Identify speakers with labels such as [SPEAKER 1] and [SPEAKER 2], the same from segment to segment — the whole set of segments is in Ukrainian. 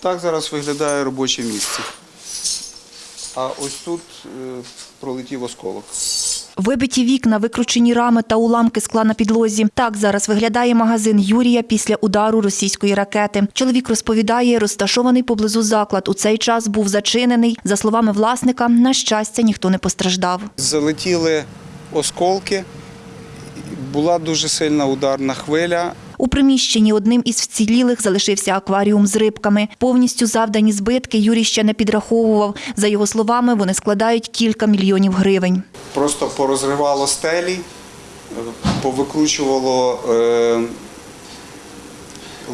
[SPEAKER 1] Так зараз виглядає робоче місце. А ось тут е, пролетів осколок.
[SPEAKER 2] Вибиті вікна, викручені рами та уламки скла на підлозі. Так зараз виглядає магазин Юрія після удару російської ракети. Чоловік розповідає, розташований поблизу заклад у цей час був зачинений. За словами власника, на щастя, ніхто не постраждав.
[SPEAKER 1] Залетіли осколки, була дуже сильна ударна хвиля.
[SPEAKER 2] У приміщенні одним із вцілілих залишився акваріум з рибками. Повністю завдані збитки Юрій ще не підраховував. За його словами, вони складають кілька мільйонів гривень.
[SPEAKER 1] Просто порозривало стелі, повикручувало е,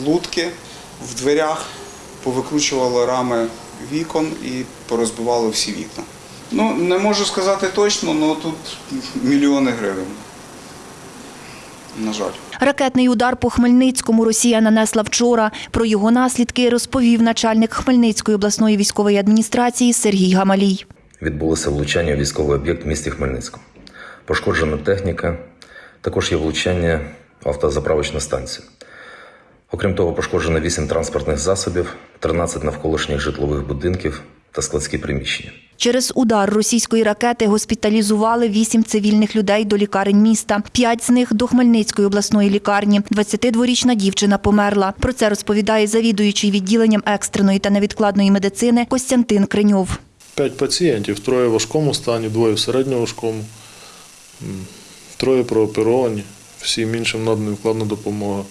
[SPEAKER 1] лутки в дверях, повикручувало рами вікон і порозбивало всі вікна. Ну, не можу сказати точно, але тут мільйони гривень. На жаль.
[SPEAKER 2] Ракетний удар по Хмельницькому Росія нанесла вчора. Про його наслідки розповів начальник Хмельницької обласної військової адміністрації Сергій Гамалій.
[SPEAKER 3] відбулося влучання у військовий об'єкт в місті Хмельницькому. Пошкоджена техніка, також є влучання в автозаправочну станцію. Окрім того, пошкоджено 8 транспортних засобів, 13 навколишніх житлових будинків та складські приміщення.
[SPEAKER 2] Через удар російської ракети госпіталізували вісім цивільних людей до лікарень міста. П'ять з них до Хмельницької обласної лікарні. 22-річна дівчина померла. Про це розповідає завідуючий відділенням екстреної та невідкладної медицини Костянтин Криньов.
[SPEAKER 4] П'ять пацієнтів, троє в важкому стані, двоє в середньоважкому, троє прооперовані, всім іншим надана невкладна допомога.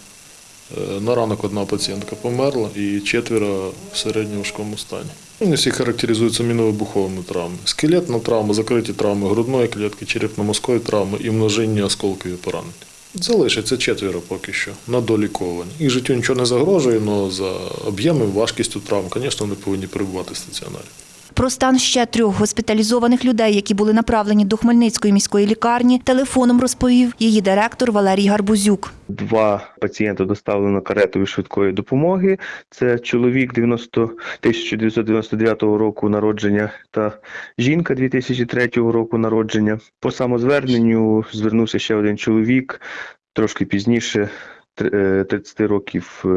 [SPEAKER 4] Е, На ранок одна пацієнтка померла і четверо в середньоважкому стані. Вони всі характеризуються міновибуховими травмами. Скелетна травма, закриті травми грудної клітки, черепно-мозкові травми і множинні осколкові поранення. Залишиться четверо поки що на доліковані. Їх життю нічого не загрожує, але за об'ємом, важкістю травм, звісно, вони повинні перебувати в стаціонарі.
[SPEAKER 2] Про стан ще трьох госпіталізованих людей, які були направлені до Хмельницької міської лікарні, телефоном розповів її директор Валерій Гарбузюк.
[SPEAKER 5] Два пацієнти доставлено каретою швидкої допомоги. Це чоловік 90, 1999 року народження та жінка 2003 року народження. По самозверненню звернувся ще один чоловік трошки пізніше, тр- е, 30 років е,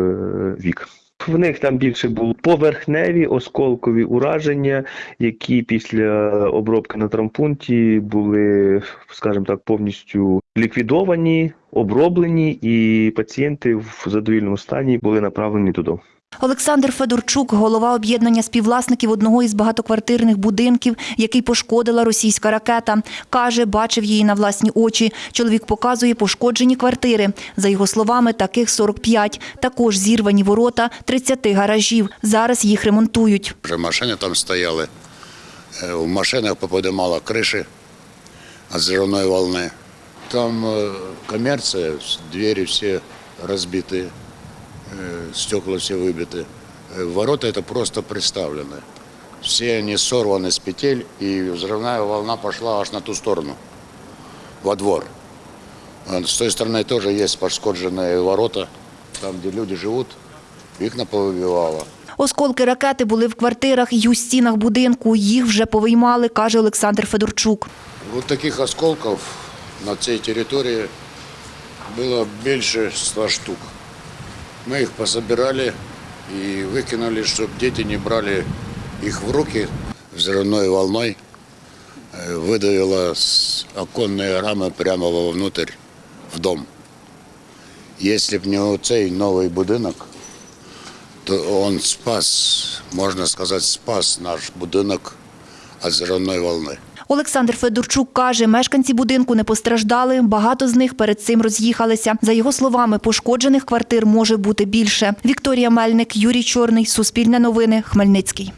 [SPEAKER 5] вік. В них там більше було поверхневі осколкові ураження, які після обробки на травмпункті були, скажімо так, повністю ліквідовані, оброблені, і пацієнти в задовільному стані були направлені додому.
[SPEAKER 2] Олександр Федорчук, голова об'єднання співвласників одного із багатоквартирних будинків, який пошкодила російська ракета. Каже, бачив її на власні очі. Чоловік показує пошкоджені квартири. За його словами, таких 45. Також зірвані ворота 30 гаражів. Зараз їх ремонтують.
[SPEAKER 6] Вже машини там стояли. Е, В машинах поподимало криші від волни. Там е, комерція, двері всі розбиті, стекла всі вибиті. Е, Ворота это просто представлены. Все они сорваны с петель, и взрывная волна пошла аж на ту сторону, во двор. А С той стороны тоже есть пошкодженные ворота, там, где люди живут, вікна повибивало.
[SPEAKER 2] Осколки ракети були в квартирах і у стінах будинку. Їх вже повиймали, каже Олександр Федорчук.
[SPEAKER 6] Вот таких осколков на цій території було більше 100 штук. Ми їх пособирали і викинули, щоб діти не брали їх в руки взрывной волной. Е, Видавило з оконної рами прямо вовнутрь в дом. Якщо б не цей новий будинок, то він спас, можна сказати, спас наш будинок від взрывной волни.
[SPEAKER 2] Олександр Федорчук каже, мешканці будинку не постраждали, багато з них перед цим роз'їхалися. За його словами, пошкоджених квартир може бути більше. Вікторія Мельник, Юрій Чорний, Суспільне новини, Хмельницький.